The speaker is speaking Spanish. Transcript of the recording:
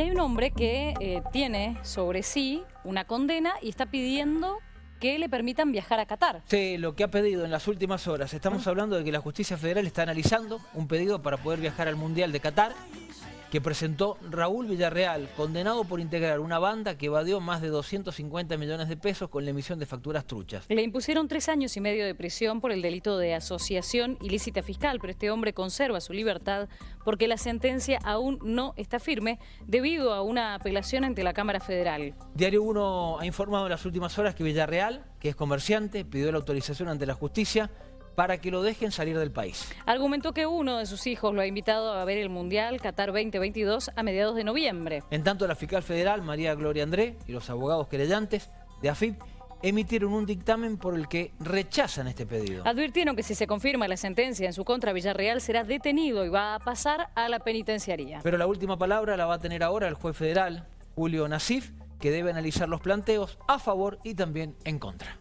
Y hay un hombre que eh, tiene sobre sí una condena y está pidiendo que le permitan viajar a Qatar. Sí, lo que ha pedido en las últimas horas. Estamos Ah. hablando de que la justicia federal está analizando un pedido para poder viajar al Mundial de Qatar que presentó Raúl Villarreal, condenado por integrar una banda que evadió más de 250 millones de pesos con la emisión de facturas truchas. Le impusieron tres años y medio de prisión por el delito de asociación ilícita fiscal, pero este hombre conserva su libertad porque la sentencia aún no está firme debido a una apelación ante la Cámara Federal. Diario 1 ha informado en las últimas horas que Villarreal, que es comerciante, pidió la autorización ante la justicia para que lo dejen salir del país. Argumentó que uno de sus hijos lo ha invitado a ver el Mundial Qatar 2022 a mediados de noviembre. En tanto, la fiscal federal, María Gloria André, y los abogados querellantes de AFIP emitieron un dictamen por el que rechazan este pedido. Advirtieron que si se confirma la sentencia en su contra, Villarreal será detenido y va a pasar a la penitenciaría. Pero la última palabra la va a tener ahora el juez federal, Julio Nasif, que debe analizar los planteos a favor y también en contra.